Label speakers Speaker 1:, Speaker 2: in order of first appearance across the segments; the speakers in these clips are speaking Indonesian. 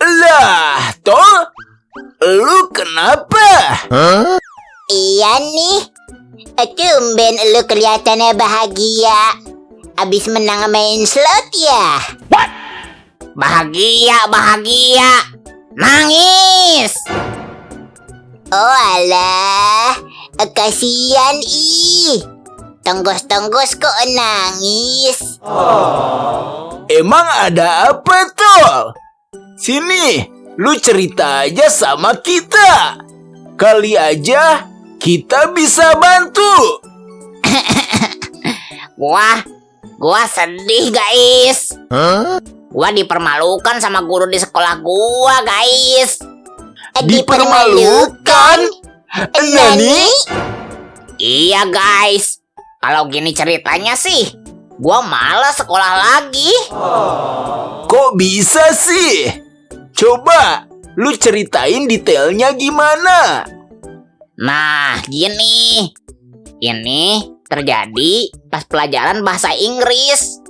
Speaker 1: Lah, toh? Lu kenapa?
Speaker 2: Iya nih. Tumben lu kelihatannya bahagia. Abis menang main slot ya?
Speaker 3: Bahagia, bahagia. Nangis.
Speaker 2: Oh alah. Kasian ih. Tenggos-tenggos kok nangis.
Speaker 1: Emang ada apa tuh? Sini, lu cerita aja sama kita. Kali aja kita bisa bantu.
Speaker 3: Gua, gua sedih guys. Gua dipermalukan sama guru di sekolah gua guys.
Speaker 1: Dipermalukan? Nani?
Speaker 3: Iya guys. Kalau gini ceritanya sih, gua malas sekolah lagi.
Speaker 1: Kok bisa sih? Coba lu ceritain detailnya gimana?
Speaker 3: Nah, gini. Ini terjadi pas pelajaran bahasa Inggris.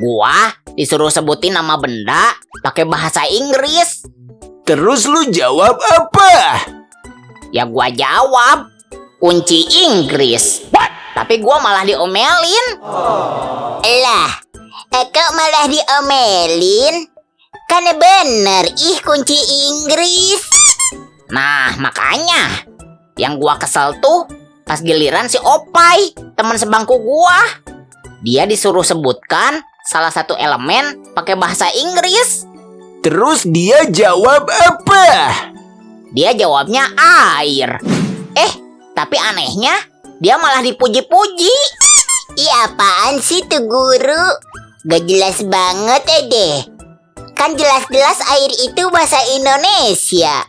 Speaker 3: Gua disuruh sebutin nama benda pakai bahasa Inggris.
Speaker 1: Terus lu jawab apa?
Speaker 3: Ya gua jawab kunci Inggris. Tapi gua malah diomelin.
Speaker 2: Lah, eh, kok malah diomelin? Kan bener, ih kunci Inggris.
Speaker 3: Nah, makanya yang gua kesel tuh pas giliran si Opai, teman sebangku gua. Dia disuruh sebutkan salah satu elemen pakai bahasa Inggris.
Speaker 1: Terus dia jawab apa?
Speaker 3: Dia jawabnya air. Eh, tapi anehnya dia malah dipuji-puji.
Speaker 2: Ih apaan sih tuh guru? Gak jelas banget ya deh. Kan jelas-jelas air itu bahasa Indonesia.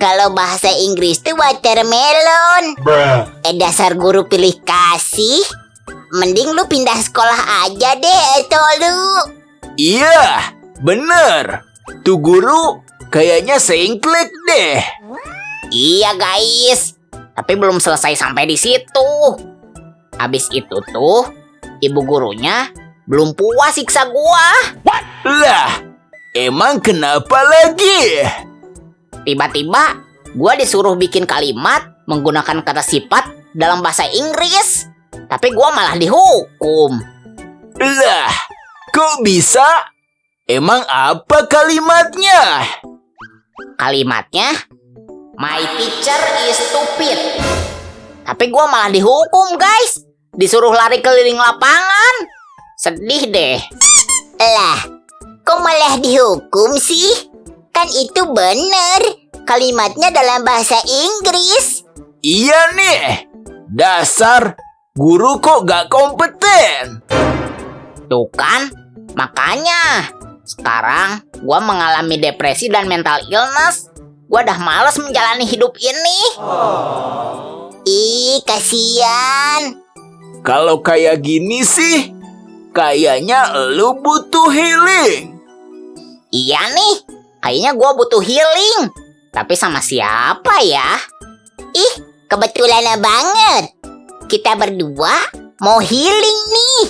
Speaker 2: Kalau bahasa Inggris tuh watermelon. Eh dasar guru pilih kasih. Mending lu pindah sekolah aja deh, itu lu.
Speaker 1: Iya, bener. Tuh guru kayaknya sengklek deh.
Speaker 3: Iya guys, tapi belum selesai sampai di situ. Habis itu tuh, ibu gurunya belum puas siksa gua.
Speaker 1: Lah, emang kenapa lagi?
Speaker 3: Tiba-tiba, gua disuruh bikin kalimat menggunakan kata sifat dalam bahasa Inggris. Tapi gua malah dihukum.
Speaker 1: Lah, kok bisa? Emang apa kalimatnya?
Speaker 3: Kalimatnya, My teacher is stupid. Tapi gua malah dihukum guys. Disuruh lari keliling lapangan. Sedih deh.
Speaker 2: Lah, kok malah dihukum sih? Kan itu bener. Kalimatnya dalam bahasa Inggris.
Speaker 1: Iya nih, dasar guru kok gak kompeten.
Speaker 3: Tuh kan, makanya sekarang gua mengalami depresi dan mental illness. Gua udah males menjalani hidup ini.
Speaker 2: Ih, kasihan.
Speaker 1: Kalau kayak gini sih, kayaknya lu butuh healing.
Speaker 3: Iya nih, kayaknya gua butuh healing. Tapi sama siapa ya?
Speaker 2: Ih, kebetulan banget. Kita berdua mau healing nih.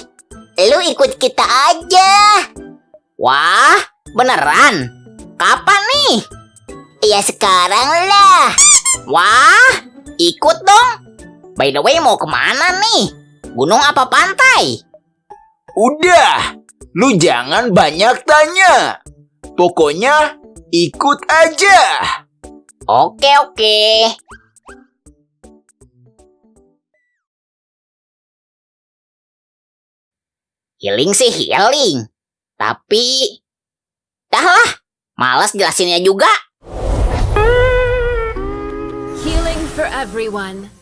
Speaker 2: Lu ikut kita aja.
Speaker 3: Wah, beneran? Kapan nih?
Speaker 2: Ya sekarang lah.
Speaker 3: Wah, ikut dong. By the way, mau ke mana nih? Gunung apa pantai?
Speaker 1: Udah, lu jangan banyak tanya. Pokoknya ikut aja.
Speaker 3: Oke, oke. Healing sih healing. Tapi... Dah lah, malas jelasinnya juga.
Speaker 4: Everyone.